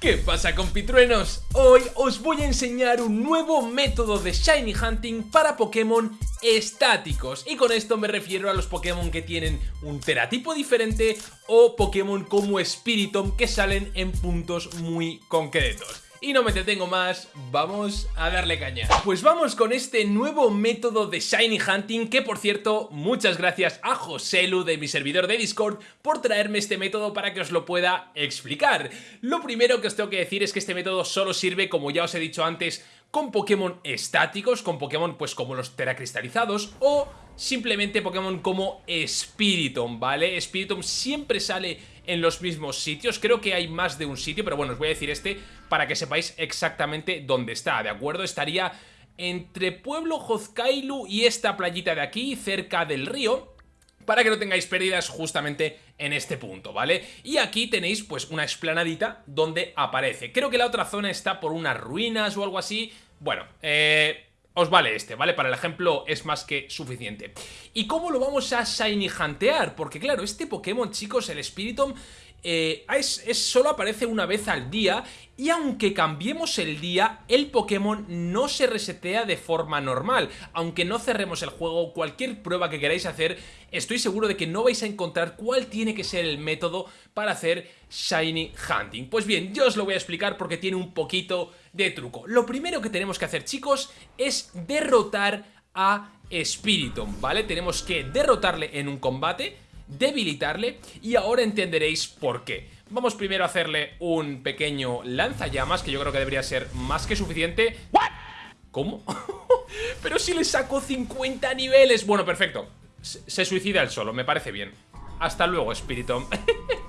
¿Qué pasa compitruenos? Hoy os voy a enseñar un nuevo método de Shiny Hunting para Pokémon estáticos y con esto me refiero a los Pokémon que tienen un teratipo diferente o Pokémon como Spiritomb que salen en puntos muy concretos. Y no me detengo más, vamos a darle caña. Pues vamos con este nuevo método de Shiny Hunting que por cierto, muchas gracias a Joselu de mi servidor de Discord por traerme este método para que os lo pueda explicar. Lo primero que os tengo que decir es que este método solo sirve, como ya os he dicho antes, con Pokémon estáticos, con Pokémon pues como los teracristalizados o simplemente Pokémon como Spiritomb, ¿vale? Spiritomb siempre sale en los mismos sitios, creo que hay más de un sitio, pero bueno, os voy a decir este para que sepáis exactamente dónde está, ¿de acuerdo? Estaría entre Pueblo Hozkailu y esta playita de aquí, cerca del río, para que no tengáis pérdidas justamente en este punto, ¿vale? Y aquí tenéis pues una explanadita donde aparece. Creo que la otra zona está por unas ruinas o algo así. Bueno, eh, os vale este, ¿vale? Para el ejemplo es más que suficiente. ¿Y cómo lo vamos a shiny huntear? Porque claro, este Pokémon, chicos, el Spiritomb, eh, es, solo aparece una vez al día y aunque cambiemos el día, el Pokémon no se resetea de forma normal. Aunque no cerremos el juego, cualquier prueba que queráis hacer, estoy seguro de que no vais a encontrar cuál tiene que ser el método para hacer Shiny Hunting. Pues bien, yo os lo voy a explicar porque tiene un poquito de truco. Lo primero que tenemos que hacer, chicos, es derrotar a Spiritomb, ¿vale? Tenemos que derrotarle en un combate, debilitarle y ahora entenderéis por qué. Vamos primero a hacerle un pequeño lanzallamas, que yo creo que debería ser más que suficiente. ¿Cómo? Pero si le saco 50 niveles. Bueno, perfecto. Se suicida él solo, me parece bien. Hasta luego, Spiritomb.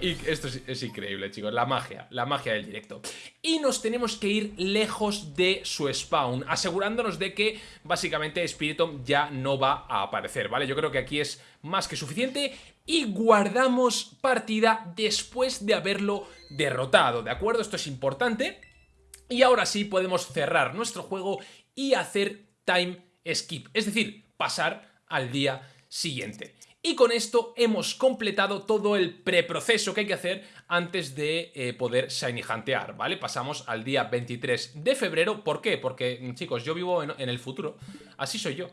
Esto es, increíble, chicos, la magia, la magia del directo. Y nos tenemos que ir lejos de su spawn, asegurándonos de que básicamente Spiritomb ya no va a aparecer, ¿vale? Yo creo que aquí es más que suficiente y guardamos partida después de haberlo derrotado, ¿de acuerdo? Esto es importante. Y ahora sí podemos cerrar nuestro juego y hacer time skip, es decir, pasar al día siguiente. Y con esto hemos completado todo el preproceso que hay que hacer antes de eh, poder shiny huntear, ¿vale? Pasamos al día 23 de febrero. ¿Por qué? Porque, chicos, yo vivo en, en el futuro. Así soy yo.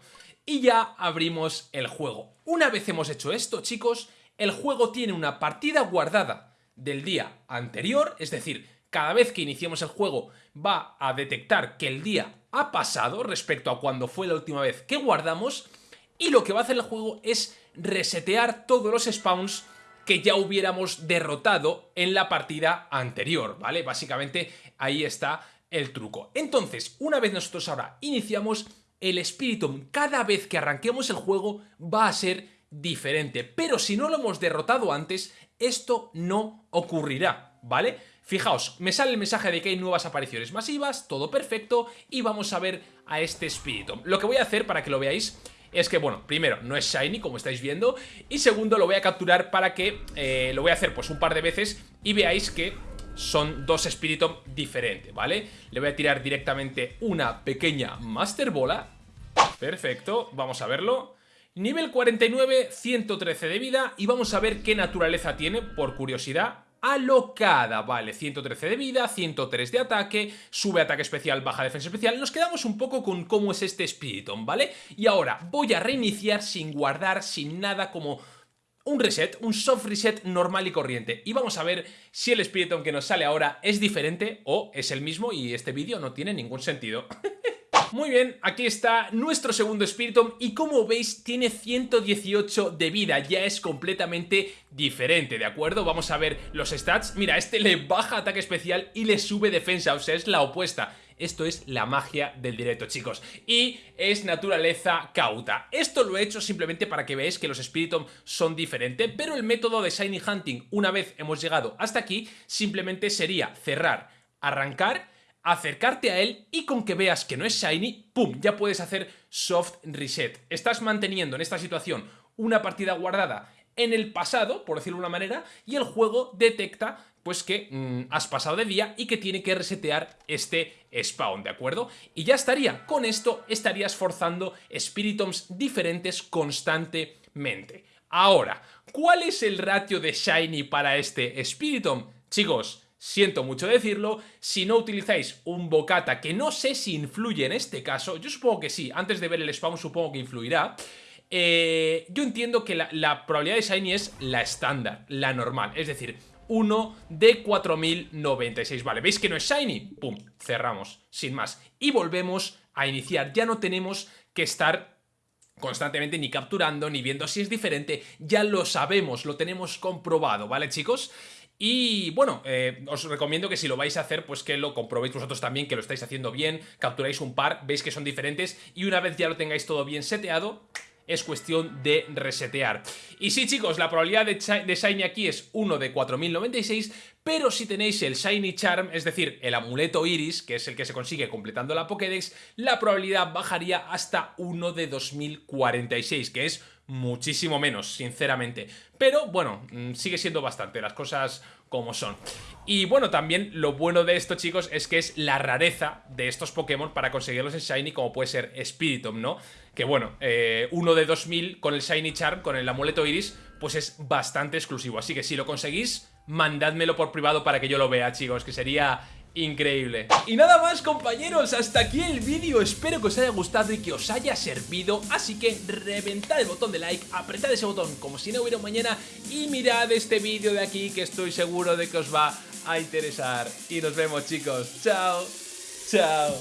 Y ya abrimos el juego. Una vez hemos hecho esto, chicos, el juego tiene una partida guardada del día anterior, es decir, cada vez que iniciemos el juego va a detectar que el día ha pasado respecto a cuando fue la última vez que guardamos y lo que va a hacer el juego es resetear todos los spawns que ya hubiéramos derrotado en la partida anterior, ¿vale? Básicamente ahí está el truco. Entonces, una vez nosotros ahora iniciamos, el Spiritomb cada vez que arranquemos el juego va a ser diferente, pero si no lo hemos derrotado antes, esto no ocurrirá, ¿vale? Fijaos, me sale el mensaje de que hay nuevas apariciones masivas, todo perfecto, y vamos a ver a este Spiritomb. Lo que voy a hacer para que lo veáis es que, bueno, primero, no es shiny, como estáis viendo, y segundo, lo voy a capturar para que eh, lo voy a hacer pues un par de veces y veáis que son dos Spiritomb diferentes, ¿vale? Le voy a tirar directamente una pequeña Master Bola. Perfecto, vamos a verlo. Nivel 49, 113 de vida y vamos a ver qué naturaleza tiene, por curiosidad alocada, vale, 113 de vida, 103 de ataque, sube ataque especial, baja defensa especial, nos quedamos un poco con cómo es este Spiritomb, ¿vale? Y ahora voy a reiniciar sin guardar, sin nada como un reset, un soft reset normal y corriente. Y vamos a ver si el Spiritomb que nos sale ahora es diferente o es el mismo y este vídeo no tiene ningún sentido. Muy bien, aquí está nuestro segundo Spiritomb y como veis tiene 118 de vida, ya es completamente diferente, ¿de acuerdo? Vamos a ver los stats. Mira, este le baja ataque especial y le sube defensa, o sea, es la opuesta. Esto es la magia del directo, chicos. Y es naturaleza cauta. Esto lo he hecho simplemente para que veáis que los Spiritomb son diferentes, pero el método de Shiny Hunting, una vez hemos llegado hasta aquí, simplemente sería cerrar, arrancar acercarte a él y con que veas que no es Shiny, ¡pum! Ya puedes hacer soft reset. Estás manteniendo en esta situación una partida guardada en el pasado, por decirlo de una manera, y el juego detecta pues que mm, has pasado de día y que tiene que resetear este spawn, ¿de acuerdo? Y ya estaría, con esto estarías forzando Spiritoms diferentes constantemente. Ahora, ¿cuál es el ratio de Shiny para este Spiritomb? Chicos, siento mucho decirlo, si no utilizáis un bocata, que no sé si influye en este caso, yo supongo que sí, antes de ver el spawn supongo que influirá, eh, yo entiendo que la, la probabilidad de Shiny es la estándar, la normal, es decir, 1 de 4096. Vale, ¿veis que no es Shiny? Pum, cerramos, sin más. Y volvemos a iniciar. Ya no tenemos que estar constantemente ni capturando ni viendo si es diferente. Ya lo sabemos, lo tenemos comprobado, ¿vale, chicos? Y bueno, eh, os recomiendo que si lo vais a hacer, pues que lo comprobéis vosotros también, que lo estáis haciendo bien, capturáis un par, veis que son diferentes y una vez ya lo tengáis todo bien seteado, es cuestión de resetear. Y sí, chicos, la probabilidad de, Shiny aquí es 1 de 4096, pero si tenéis el Shiny Charm, es decir, el amuleto Iris, que es el que se consigue completando la Pokédex, la probabilidad bajaría hasta 1 de 2046, que es muchísimo menos, sinceramente. Pero bueno, mm, sigue siendo bastante, las cosas como son. Y bueno, también lo bueno de esto, chicos, es que es la rareza de estos Pokémon para conseguirlos en Shiny, como puede ser Spiritomb, ¿no? Que bueno, eh, uno de 2000 con el Shiny Charm, con el amuleto Iris, pues es bastante exclusivo. Así que si lo conseguís, mandádmelo por privado para que yo lo vea, chicos, que sería increíble. Y nada más compañeros, hasta aquí el vídeo. Espero que os haya gustado y que os haya servido. Así que reventad el botón de like Apretad ese botón como si no hubiera mañana. Y mirad este vídeo de aquí que estoy seguro de que os va a interesar. Y nos vemos chicos, chao, chao